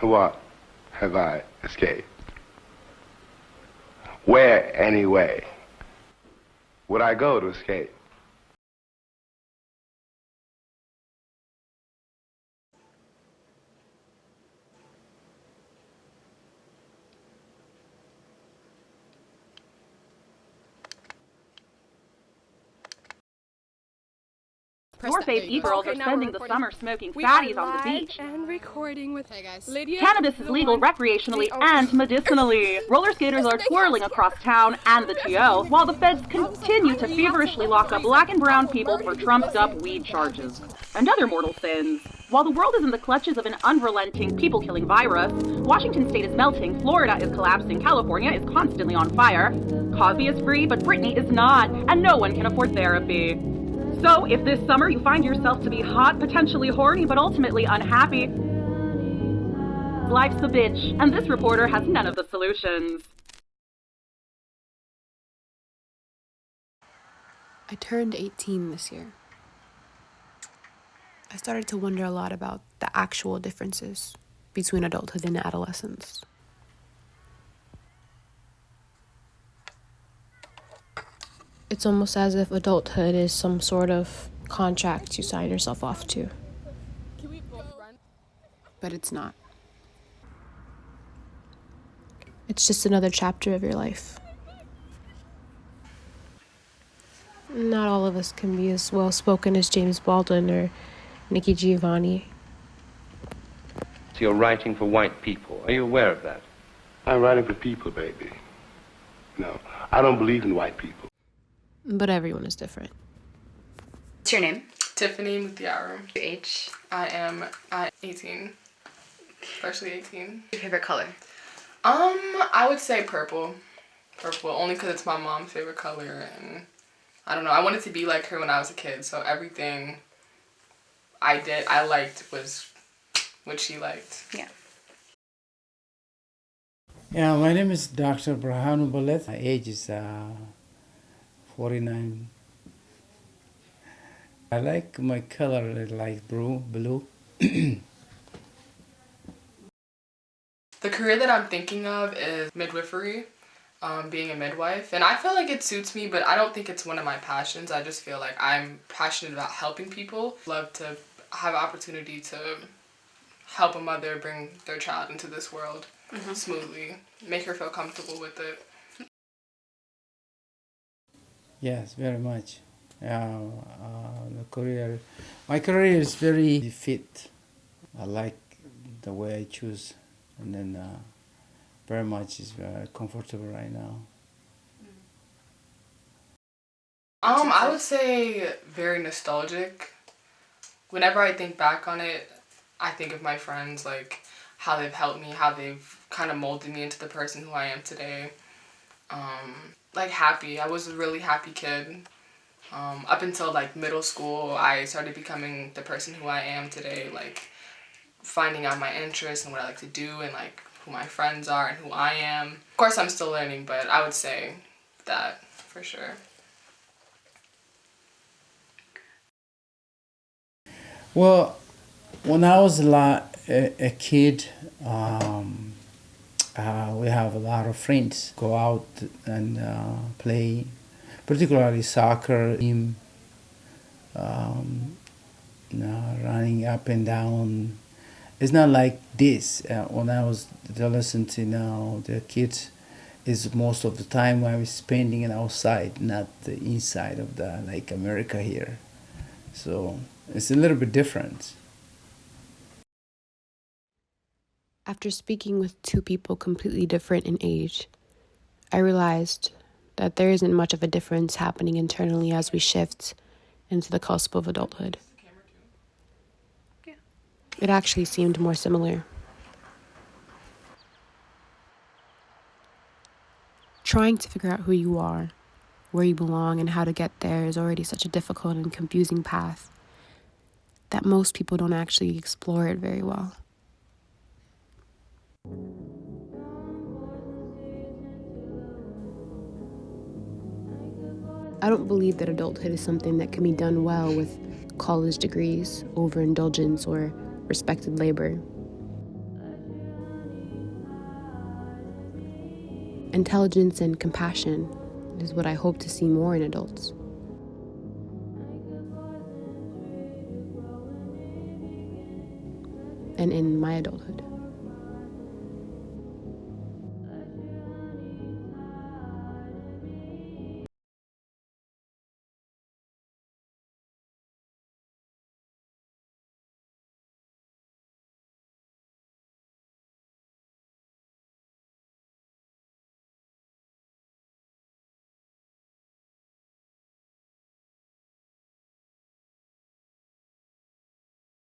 What have I escaped? Where, anyway, would I go to escape? Your-faced e-girls Okay, are spending the summer smoking We fatties on the beach. and recording with Hey guys. Lydia. Cannabis is legal recreationally the- and medicinally. Roller skaters are twirling across town and the TO, while the feds continue to feverishly lock up black and brown people for trumped up weed charges. And other mortal sins. While the world is in the clutches of an unrelenting people killing virus, Washington state is melting, Florida is collapsing, California is constantly on fire. Cosby is free, but Britney is not, and no one can afford therapy. So, if this summer you find yourself to be hot, potentially horny, but ultimately unhappy, life's a bitch, and this reporter has none of the solutions. I turned 18 this year. I started to wonder a lot about the actual differences between adulthood and adolescence. It's almost as if adulthood is some sort of contract you sign yourself off to. But it's not. It's just another chapter of your life. Not all of us can be as well spoken as James Baldwin or Nikki Giovanni. So you're writing for white people. Are you aware of that? I'm writing for people, baby. No, I don't believe in white people. But everyone is different. What's your name? Tiffany Mutiara. Your age? I am uh, 18. Freshly 18. Your favorite color? Um, I would say purple. Purple, only because it's my mom's favorite color. And I don't know, I wanted to be like her when I was a kid. So everything I did, I liked was what she liked. Yeah. Yeah, my name is Dr. Brahanu Balet. My age is uh, 49. I like my color like blue, blue. The career that I'm thinking of is midwifery, um, being a midwife. And I feel like it suits me, but I don't think it's one of my passions. I just feel like I'm passionate about helping people. Love to have opportunity to help a mother bring their child into this world smoothly, make her feel comfortable with it. Yes, very much. Yeah, uh, the career, my career is very fit. I like the way I choose, and then uh, very much is very comfortable right now. Um, I would say very nostalgic. Whenever I think back on it, I think of my friends, like how they've helped me, how they've kind of molded me into the person who I am today. Um, like happy. I was a really happy kid. Um, up until like middle school, I started becoming the person who I am today, like finding out my interests and what I like to do and like who my friends are and who I am. Of course, I'm still learning, but I would say that for sure. Well, when I was a, lot, a, a kid, um, uh, we have a lot of friends go out and uh, play, particularly soccer, team, um, you know, running up and down. It's not like this. Uh, when I was adolescent, you know, the kids is most of the time I was spending it outside, not the inside of the like America here. So it's a little bit different. After speaking with two people completely different in age, I realized that there isn't much of a difference happening internally as we shift into the cusp of adulthood. It actually seemed more similar. Trying to figure out who you are, where you belong, and how to get there is already such a difficult and confusing path that most people don't actually explore it very well. I don't believe that adulthood is something that can be done well with college degrees, overindulgence, or respected labor. Intelligence and compassion is what I hope to see more in adults. And in my adulthood.